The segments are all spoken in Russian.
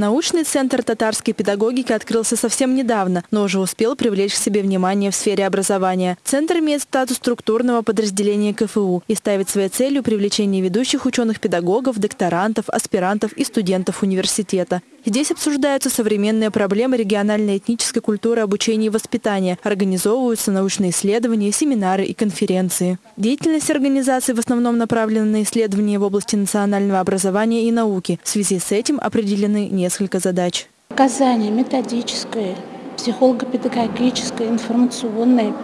Научный центр татарской педагогики открылся совсем недавно, но уже успел привлечь к себе внимание в сфере образования. Центр имеет статус структурного подразделения КФУ и ставит своей целью привлечение ведущих ученых-педагогов, докторантов, аспирантов и студентов университета. Здесь обсуждаются современные проблемы региональной этнической культуры обучения и воспитания, организовываются научные исследования, семинары и конференции. Деятельность организации в основном направлена на исследования в области национального образования и науки. В связи с этим определены несколько задач. Оказание методической, психолого-педагогической, информационной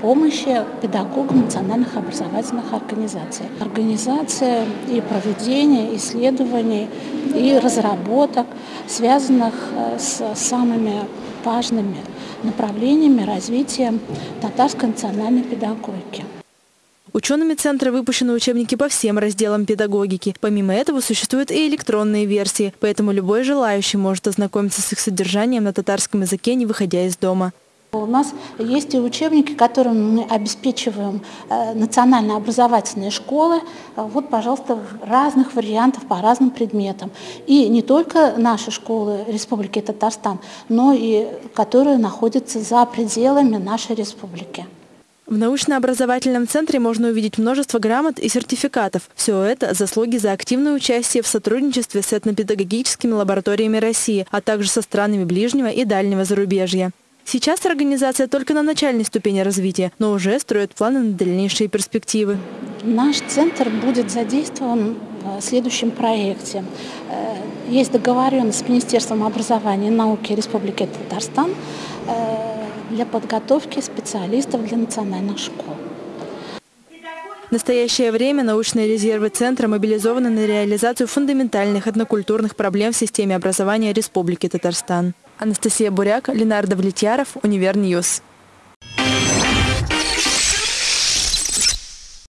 помощи педагогам национальных образовательных организаций. Организация и проведение исследований и разработок, связанных э, с самыми важными направлениями развития татарской национальной педагогики. Учеными центра выпущены учебники по всем разделам педагогики. Помимо этого существуют и электронные версии, поэтому любой желающий может ознакомиться с их содержанием на татарском языке, не выходя из дома. У нас есть и учебники, которыми мы обеспечиваем э, национально-образовательные школы. Вот, пожалуйста, разных вариантов по разным предметам. И не только наши школы Республики Татарстан, но и которые находятся за пределами нашей республики. В научно-образовательном центре можно увидеть множество грамот и сертификатов. Все это – заслуги за активное участие в сотрудничестве с этнопедагогическими лабораториями России, а также со странами ближнего и дальнего зарубежья. Сейчас организация только на начальной ступени развития, но уже строит планы на дальнейшие перспективы. Наш центр будет задействован в следующем проекте. Э, есть договоренность с Министерством образования и науки Республики Татарстан э, для подготовки специалистов для национальных школ. В настоящее время научные резервы Центра мобилизованы на реализацию фундаментальных этнокультурных проблем в системе образования Республики Татарстан. Анастасия Буряк, Ленар Давлетьяров, Univer News.